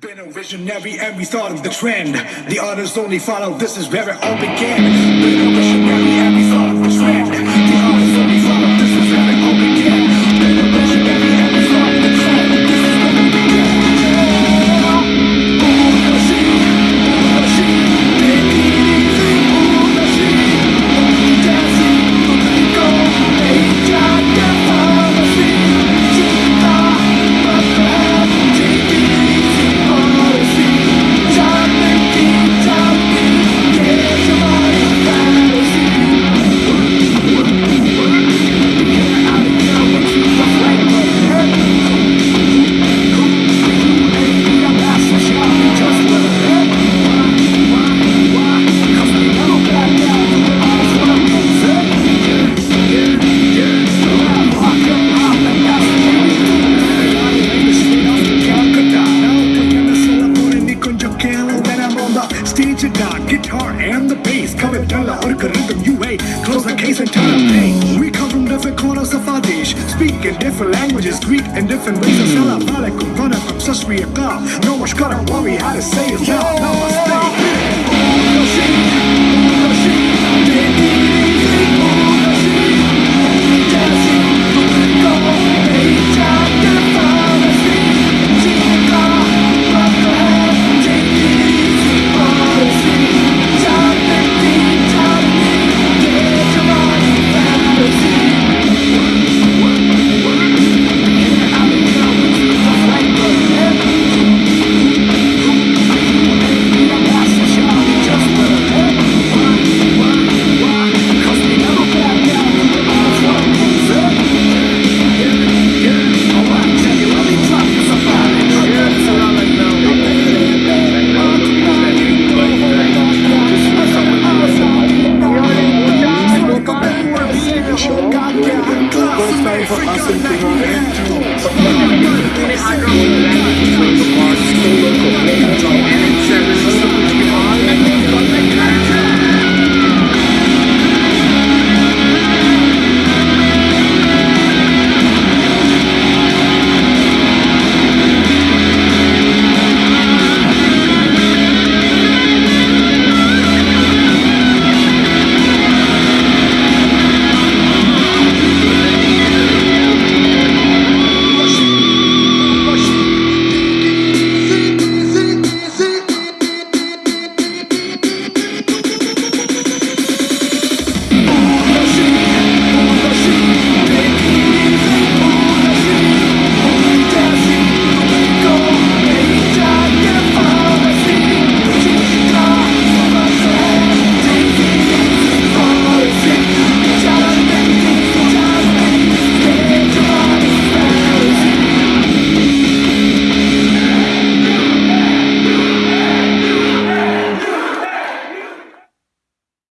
Been a visionary and we thought of the trend. The others only follow, this is where it all began. Stage down, guitar and the bass. Coming down the orca rhythm you ain't Close the case and turn pain We come from different corners of our dish. Speak in different languages, Greek in different ways. Assalamu alaikum, run up, Sasri Akal No one's gonna worry how to say it, Namaste for us and to her.